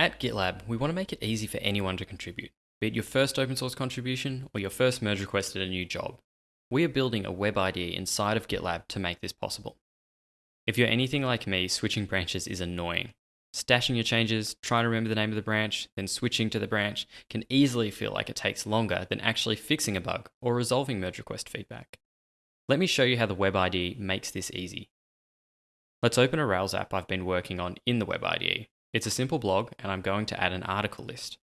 At GitLab, we want to make it easy for anyone to contribute, be it your first open source contribution or your first merge request at a new job. We are building a web IDE inside of GitLab to make this possible. If you're anything like me, switching branches is annoying. Stashing your changes, trying to remember the name of the branch, then switching to the branch can easily feel like it takes longer than actually fixing a bug or resolving merge request feedback. Let me show you how the Web IDE makes this easy. Let's open a Rails app I've been working on in the Web IDE. It's a simple blog and I'm going to add an article list.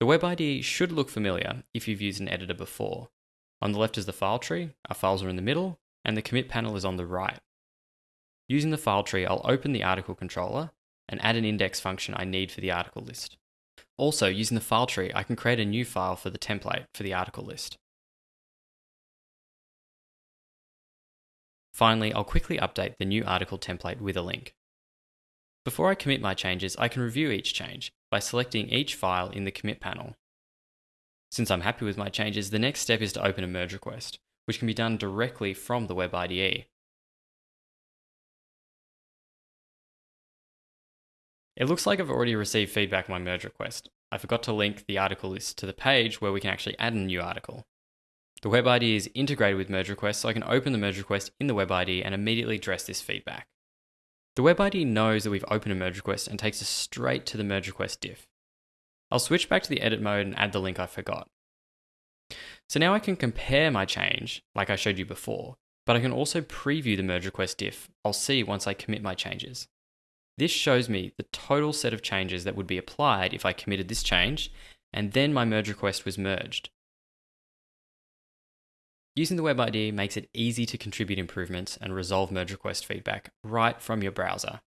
The Web IDE should look familiar if you've used an editor before. On the left is the file tree, our files are in the middle, and the commit panel is on the right. Using the file tree, I'll open the article controller and add an index function I need for the article list. Also, using the file tree, I can create a new file for the template for the article list. Finally, I'll quickly update the new article template with a link. Before I commit my changes, I can review each change by selecting each file in the commit panel. Since I'm happy with my changes, the next step is to open a merge request, which can be done directly from the Web IDE. It looks like I've already received feedback on my merge request. I forgot to link the article list to the page where we can actually add a new article. The Web IDE is integrated with merge requests, so I can open the merge request in the Web IDE and immediately address this feedback. The Web IDE knows that we've opened a merge request and takes us straight to the merge request diff. I'll switch back to the edit mode and add the link I forgot. So now I can compare my change, like I showed you before, but I can also preview the merge request diff I'll see once I commit my changes. This shows me the total set of changes that would be applied if I committed this change, and then my merge request was merged. Using the Web IDE makes it easy to contribute improvements and resolve merge request feedback right from your browser.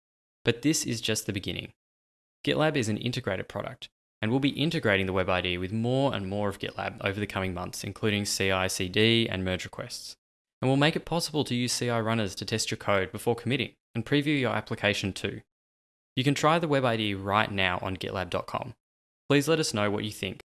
But this is just the beginning. GitLab is an integrated product, and we'll be integrating the Web IDE with more and more of GitLab over the coming months, including CI, CD, and merge requests. And we'll make it possible to use CI runners to test your code before committing and preview your application too. You can try the Web IDE right now on gitlab.com. Please let us know what you think